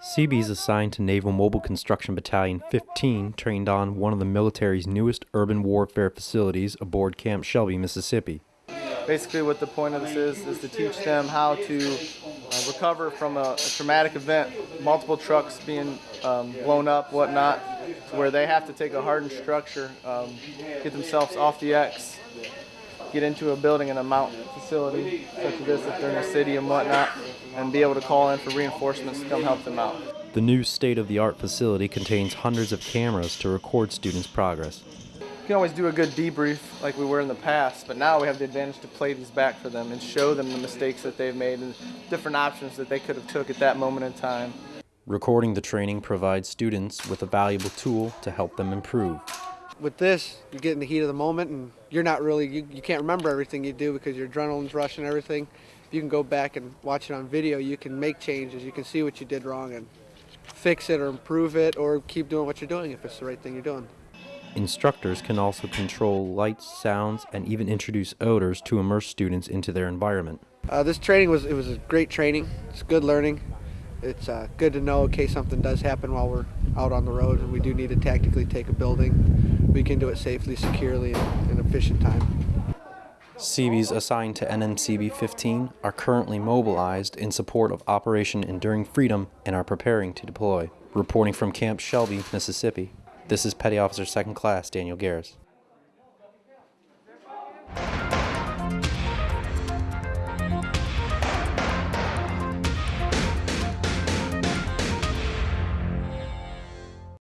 Seabees assigned to Naval Mobile Construction Battalion 15 trained on one of the military's newest urban warfare facilities aboard Camp Shelby, Mississippi. Basically, what the point of this is is to teach them how to uh, recover from a, a traumatic event, multiple trucks being um, blown up, whatnot, to where they have to take a hardened structure, um, get themselves off the X, get into a building in a MOUT facility such as this if they're in a city and whatnot, and be able to call in for reinforcements to come help them out. The new state-of-the-art facility contains hundreds of cameras to record students' progress. You can always do a good debrief like we were in the past, but now we have the advantage to play these back for them and show them the mistakes that they've made and different options that they could have took at that moment in time. Recording the training provides students with a valuable tool to help them improve. With this, you get in the heat of the moment and you're not really, you, you can't remember everything you do because your adrenaline's rushing everything. If you can go back and watch it on video, you can make changes. You can see what you did wrong and fix it or improve it or keep doing what you're doing if it's the right thing you're doing. Instructors can also control lights, sounds, and even introduce odors to immerse students into their environment. Uh, this training was, it was a great training. It's good learning. It's uh, good to know in case something does happen while we're out on the road and we do need to tactically take a building. We can do it safely, securely, and in efficient time. Seabees assigned to NMCB 15 are currently mobilized in support of Operation Enduring Freedom and are preparing to deploy. Reporting from Camp Shelby, Mississippi, this is Petty Officer 2nd Class Daniel Garris.